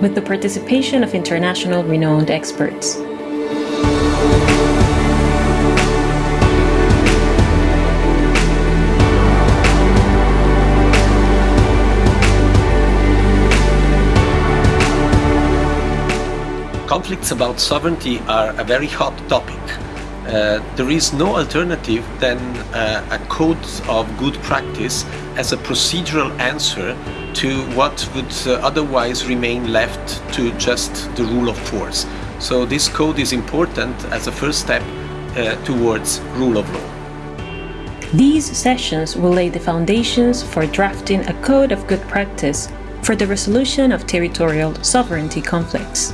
with the participation of international renowned experts. conflicts about sovereignty are a very hot topic. Uh, there is no alternative than uh, a code of good practice as a procedural answer to what would uh, otherwise remain left to just the rule of force. So this code is important as a first step uh, towards rule of law. These sessions will lay the foundations for drafting a code of good practice for the resolution of territorial sovereignty conflicts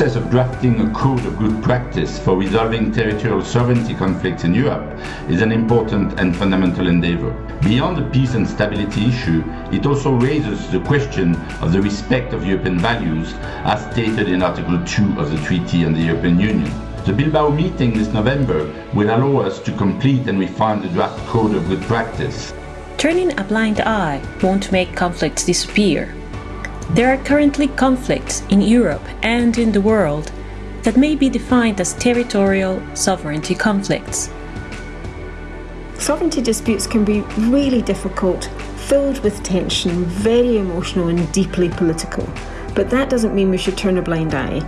process of drafting a code of good practice for resolving territorial sovereignty conflicts in Europe is an important and fundamental endeavor. Beyond the peace and stability issue, it also raises the question of the respect of European values as stated in Article 2 of the Treaty on the European Union. The Bilbao meeting this November will allow us to complete and refine the draft code of good practice. Turning a blind eye won't make conflicts disappear, there are currently conflicts in Europe and in the world that may be defined as territorial sovereignty conflicts. Sovereignty disputes can be really difficult, filled with tension, very emotional and deeply political. But that doesn't mean we should turn a blind eye.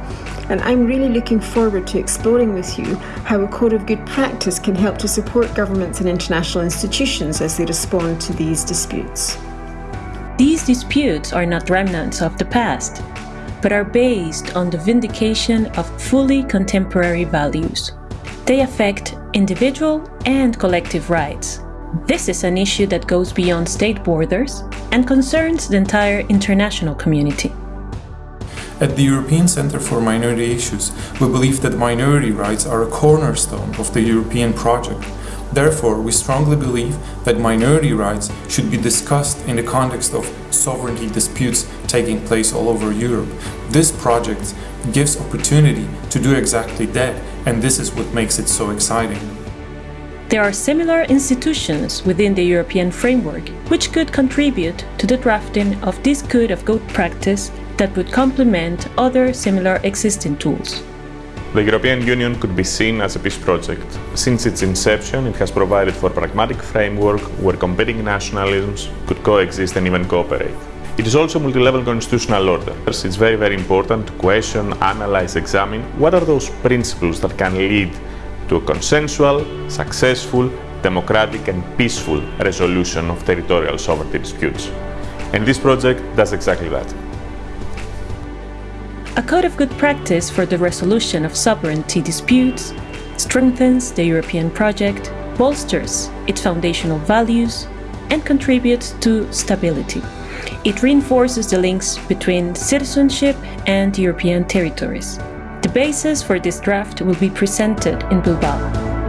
And I'm really looking forward to exploring with you how a code of good practice can help to support governments and international institutions as they respond to these disputes. These disputes are not remnants of the past, but are based on the vindication of fully contemporary values. They affect individual and collective rights. This is an issue that goes beyond state borders and concerns the entire international community. At the European Centre for Minority Issues, we believe that minority rights are a cornerstone of the European project Therefore, we strongly believe that minority rights should be discussed in the context of sovereignty disputes taking place all over Europe. This project gives opportunity to do exactly that, and this is what makes it so exciting. There are similar institutions within the European framework which could contribute to the drafting of this code of good practice that would complement other similar existing tools. The European Union could be seen as a peace project. Since its inception, it has provided for a pragmatic framework where competing nationalisms could coexist and even cooperate. It is also multi-level constitutional order. It's very, very important to question, analyze, examine what are those principles that can lead to a consensual, successful, democratic and peaceful resolution of territorial sovereignty disputes. And this project does exactly that. A code of good practice for the resolution of sovereignty disputes strengthens the European project, bolsters its foundational values, and contributes to stability. It reinforces the links between citizenship and European territories. The basis for this draft will be presented in Bilbao.